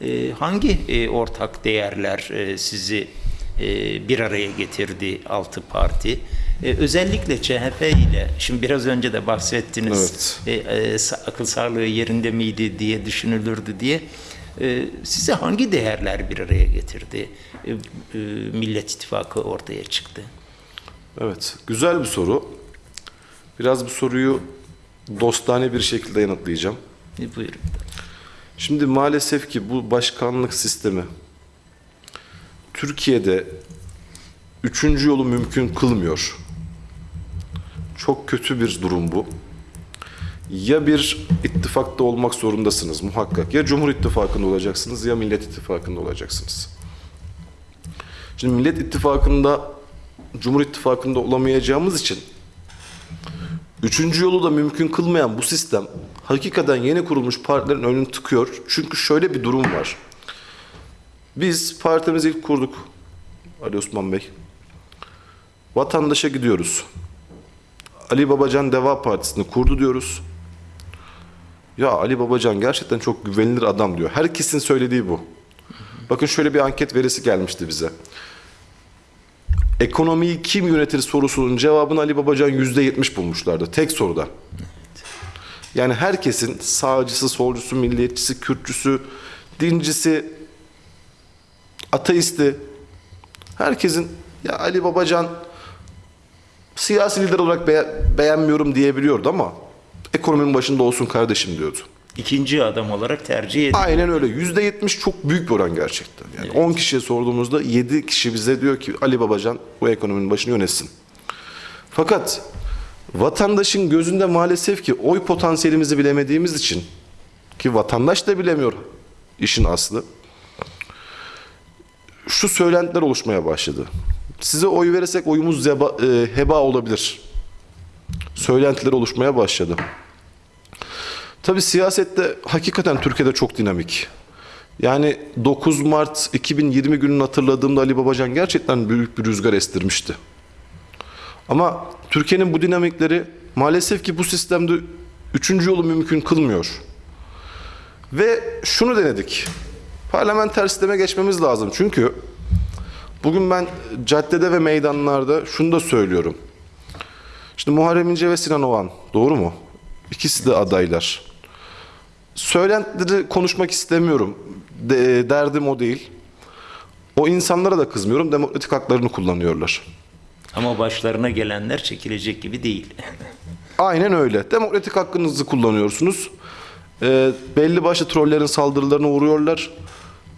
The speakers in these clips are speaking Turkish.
E, hangi e, ortak değerler e, sizi e, bir araya getirdi altı parti? E, özellikle CHP ile, şimdi biraz önce de bahsettiniz, e, e, sa- akıl sağlığı yerinde miydi diye düşünülürdü diye. E, size hangi değerler bir araya getirdi? E, e, Millet İttifakı ortaya çıktı. Evet, güzel bir soru. Biraz bu soruyu dostane bir şekilde yanıtlayacağım. E, buyurun. Şimdi maalesef ki bu başkanlık sistemi Türkiye'de üçüncü yolu mümkün kılmıyor. Çok kötü bir durum bu. Ya bir ittifakta olmak zorundasınız muhakkak. Ya Cumhur İttifakı'nda olacaksınız ya Millet İttifakı'nda olacaksınız. Şimdi Millet İttifakı'nda Cumhur İttifakı'nda olamayacağımız için Üçüncü yolu da mümkün kılmayan bu sistem hakikaten yeni kurulmuş partilerin önünü tıkıyor. Çünkü şöyle bir durum var. Biz partimizi ilk kurduk. Ali Osman Bey. Vatandaşa gidiyoruz. Ali Babacan Deva Partisi'ni kurdu diyoruz. Ya Ali Babacan gerçekten çok güvenilir adam diyor. Herkesin söylediği bu. Bakın şöyle bir anket verisi gelmişti bize. Ekonomiyi kim yönetir sorusunun cevabını Ali Babacan yüzde yetmiş bulmuşlardı. Tek soruda. Yani herkesin sağcısı, solcusu, milliyetçisi, Kürtçüsü, dincisi, ateisti, herkesin ya Ali Babacan siyasi lider olarak be- beğenmiyorum diyebiliyordu ama ekonominin başında olsun kardeşim diyordu. İkinci adam olarak tercih edildi. Aynen öyle. Yüzde yetmiş çok büyük bir oran gerçekten. Yani 10 kişiye sorduğumuzda 7 kişi bize diyor ki Ali Babacan bu ekonominin başını yönetsin. Fakat vatandaşın gözünde maalesef ki oy potansiyelimizi bilemediğimiz için ki vatandaş da bilemiyor işin aslı. Şu söylentiler oluşmaya başladı. Size oy verirsek oyumuz zeba, e, heba olabilir. Söylentiler oluşmaya başladı. Tabii siyasette hakikaten Türkiye'de çok dinamik. Yani 9 Mart 2020 gününü hatırladığımda Ali Babacan gerçekten büyük bir rüzgar estirmişti. Ama Türkiye'nin bu dinamikleri maalesef ki bu sistemde üçüncü yolu mümkün kılmıyor. Ve şunu denedik. Parlamenter sisteme geçmemiz lazım. Çünkü bugün ben caddede ve meydanlarda şunu da söylüyorum. Şimdi Muharrem İnce ve Sinan Oğan doğru mu? İkisi de adaylar. Söylentileri konuşmak istemiyorum. De- derdim o değil. O insanlara da kızmıyorum. Demokratik haklarını kullanıyorlar. Ama başlarına gelenler çekilecek gibi değil. Aynen öyle. Demokratik hakkınızı kullanıyorsunuz. Ee, belli başlı trollerin saldırılarına uğruyorlar.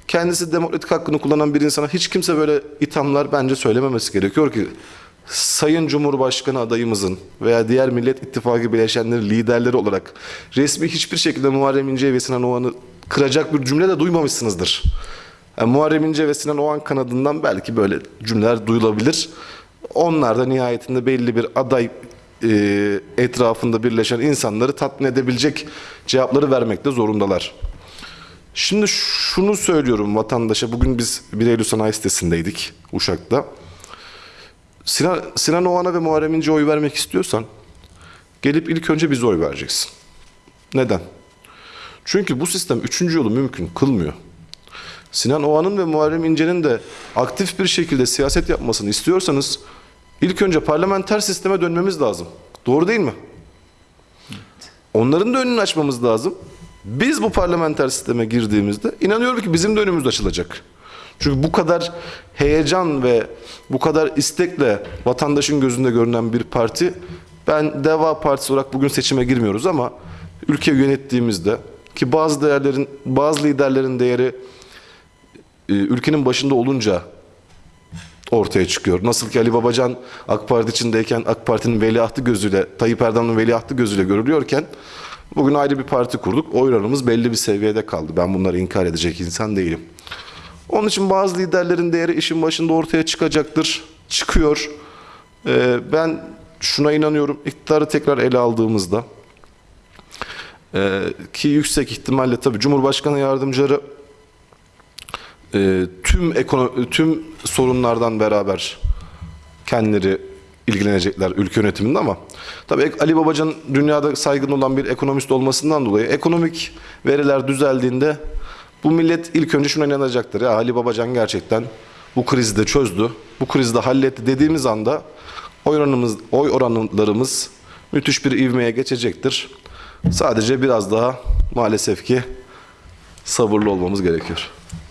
Kendisi demokratik hakkını kullanan bir insana hiç kimse böyle ithamlar bence söylememesi gerekiyor ki Sayın Cumhurbaşkanı adayımızın veya diğer Millet İttifakı bileşenleri liderleri olarak resmi hiçbir şekilde Muharrem İnce ve Sinan Oğan'ı kıracak bir cümle de duymamışsınızdır. Yani Muharrem İnce ve Sinan Oğan kanadından belki böyle cümleler duyulabilir. Onlar da nihayetinde belli bir aday e, etrafında birleşen insanları tatmin edebilecek cevapları vermekte zorundalar. Şimdi şunu söylüyorum vatandaşa. Bugün biz 1 Eylül Sanayi sitesindeydik Uşak'ta. Sinan, Sinan Oğan'a ve Muharrem İnce'ye oy vermek istiyorsan gelip ilk önce bize oy vereceksin. Neden? Çünkü bu sistem üçüncü yolu mümkün kılmıyor. Sinan Oğan'ın ve Muharrem İnce'nin de aktif bir şekilde siyaset yapmasını istiyorsanız ilk önce parlamenter sisteme dönmemiz lazım. Doğru değil mi? Onların da önünü açmamız lazım. Biz bu parlamenter sisteme girdiğimizde inanıyorum ki bizim de önümüz açılacak. Çünkü bu kadar heyecan ve bu kadar istekle vatandaşın gözünde görünen bir parti ben Deva Partisi olarak bugün seçime girmiyoruz ama ülke yönettiğimizde ki bazı değerlerin bazı liderlerin değeri e, ülkenin başında olunca ortaya çıkıyor. Nasıl ki Ali Babacan AK Parti içindeyken AK Parti'nin veliahtı gözüyle, Tayyip Erdoğan'ın veliahtı gözüyle görülüyorken bugün ayrı bir parti kurduk. Oy belli bir seviyede kaldı. Ben bunları inkar edecek insan değilim. Onun için bazı liderlerin değeri işin başında ortaya çıkacaktır. Çıkıyor. Ee, ben şuna inanıyorum. İktidarı tekrar ele aldığımızda e, ki yüksek ihtimalle tabii Cumhurbaşkanı yardımcıları e, tüm ekonomi, tüm sorunlardan beraber kendileri ilgilenecekler ülke yönetiminde ama tabii Ali Babacan dünyada saygın olan bir ekonomist olmasından dolayı ekonomik veriler düzeldiğinde Bu millet ilk önce şuna inanacaktır. Ya Ali Babacan gerçekten bu krizi de çözdü. Bu krizi de halletti dediğimiz anda oy oranımız, oy oranlarımız müthiş bir ivmeye geçecektir. Sadece biraz daha maalesef ki sabırlı olmamız gerekiyor.